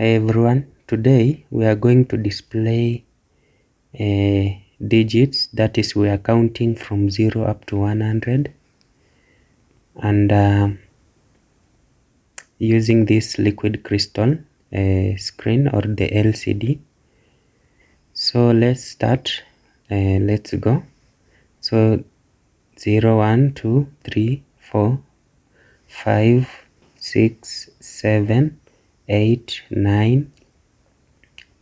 Hi everyone, today we are going to display uh, digits that is we are counting from 0 up to 100 and uh, using this liquid crystal uh, screen or the LCD. So let's start, uh, let's go. So 0, 1, 2, 3, 4, 5, 6, 7, 8, 9,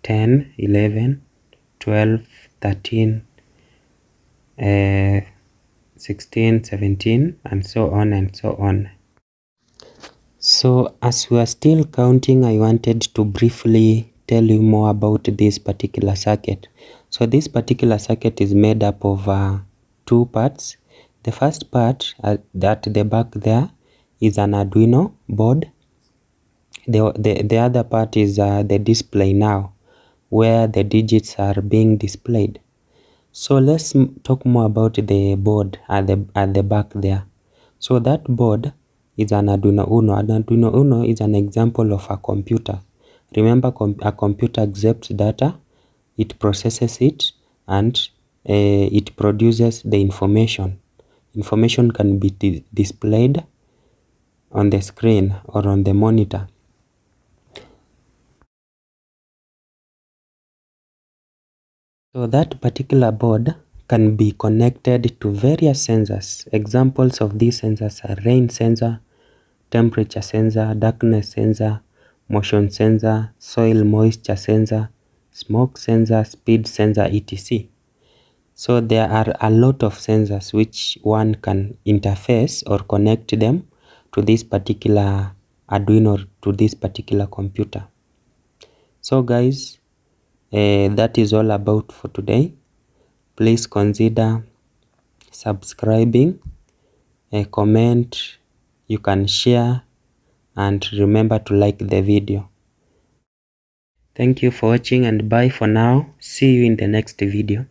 10, 11, 12, 13, uh, 16, 17, and so on and so on. So as we are still counting, I wanted to briefly tell you more about this particular circuit. So this particular circuit is made up of uh, two parts. The first part uh, at the back there is an Arduino board the, the, the other part is uh, the display now, where the digits are being displayed. So let's talk more about the board at the, at the back there. So that board is an Arduino Uno. An Arduino Uno is an example of a computer. Remember, com a computer accepts data, it processes it, and uh, it produces the information. Information can be displayed on the screen or on the monitor. So that particular board can be connected to various sensors. Examples of these sensors are rain sensor, temperature sensor, darkness sensor, motion sensor, soil moisture sensor, smoke sensor, speed sensor, etc. So there are a lot of sensors which one can interface or connect them to this particular Arduino, to this particular computer. So guys, uh, that is all about for today. Please consider subscribing a comment you can share and remember to like the video. Thank you for watching and bye for now. See you in the next video